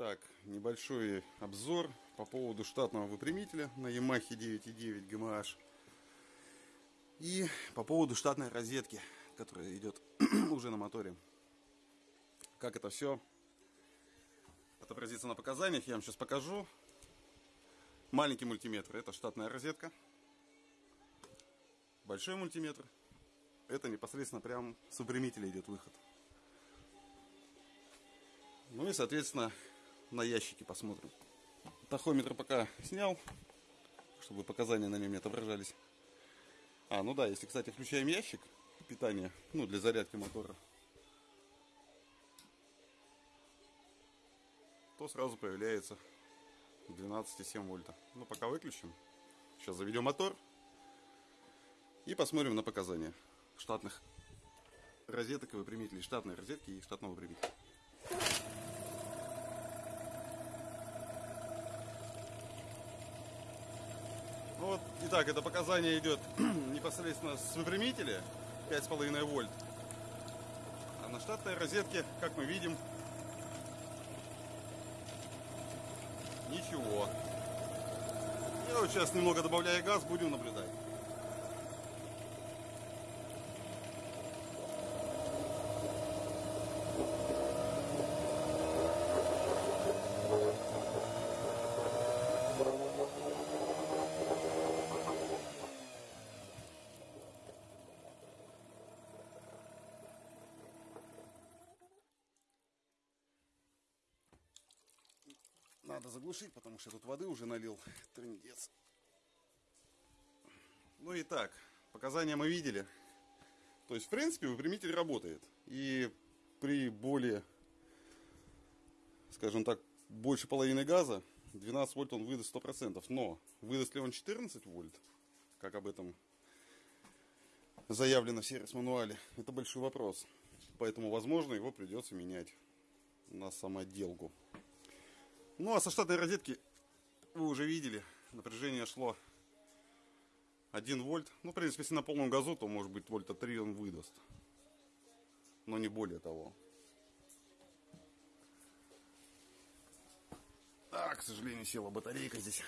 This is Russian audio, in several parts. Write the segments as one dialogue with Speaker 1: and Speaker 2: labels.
Speaker 1: Так, небольшой обзор по поводу штатного выпрямителя на Yamaha 9.9 GMH. И по поводу штатной розетки, которая идет уже на моторе. Как это все отобразится на показаниях, я вам сейчас покажу. Маленький мультиметр это штатная розетка. Большой мультиметр это непосредственно прям с выпрямителя идет выход. Ну и соответственно на ящике посмотрим. Тахометр пока снял, чтобы показания на нем не отображались. А, ну да, если, кстати, включаем ящик питания, ну, для зарядки мотора, то сразу появляется 12,7 вольта. Ну, пока выключим. Сейчас заведем мотор и посмотрим на показания штатных розеток и выпрямителей. Штатной розетки и штатного выпрямителя. Вот, итак, это показание идет непосредственно с выпрямителя 5,5 вольт. А на штатной розетке, как мы видим, ничего. Я вот сейчас немного добавляю газ, будем наблюдать. Надо заглушить, потому что тут воды уже налил. Трындец. Ну и так, показания мы видели. То есть, в принципе, выпрямитель работает. И при более, скажем так, больше половины газа, 12 вольт он выдаст 100%. Но выдаст ли он 14 вольт, как об этом заявлено в сервис-мануале, это большой вопрос. Поэтому, возможно, его придется менять на самоделку. Ну а со штатной розетки вы уже видели, напряжение шло 1 вольт. Ну, в принципе, если на полном газу, то может быть вольта 3 он выдаст. Но не более того. А, к сожалению, села батарейка здесь.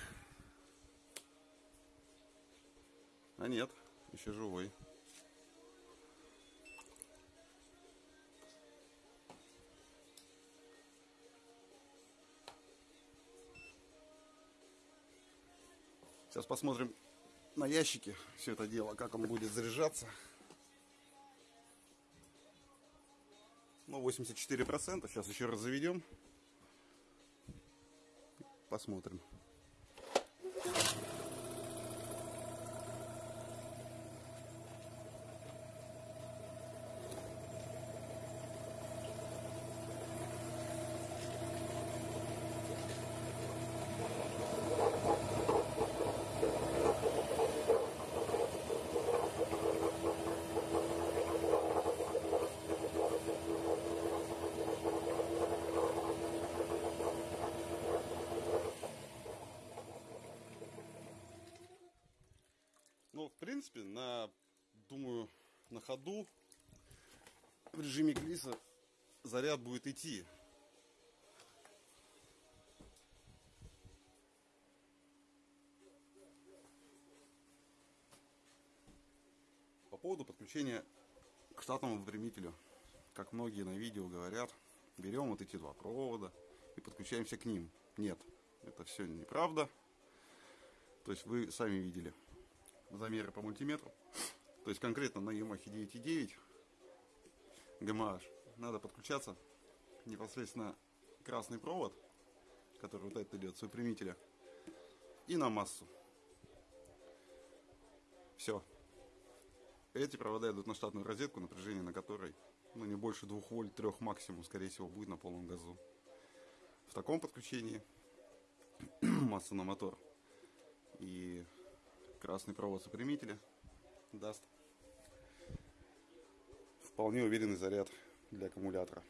Speaker 1: А нет, еще живой. Сейчас посмотрим на ящике все это дело, как он будет заряжаться. Ну, 84%. Сейчас еще раз заведем. Посмотрим. Ну, в принципе, на, думаю, на ходу в режиме глиса заряд будет идти. По поводу подключения к штатному выпрямителю, как многие на видео говорят, берем вот эти два провода и подключаемся к ним. Нет, это все неправда. То есть вы сами видели замеры по мультиметру. То есть конкретно на Yamaha 9.9 GMH надо подключаться непосредственно красный провод, который вот этот идет с выпрямителя, и на массу. Все. Эти провода идут на штатную розетку, напряжение на которой ну, не больше 2 вольт, 3 максимум, скорее всего, будет на полном газу. В таком подключении масса на мотор и красный провод сопрямителя даст вполне уверенный заряд для аккумулятора.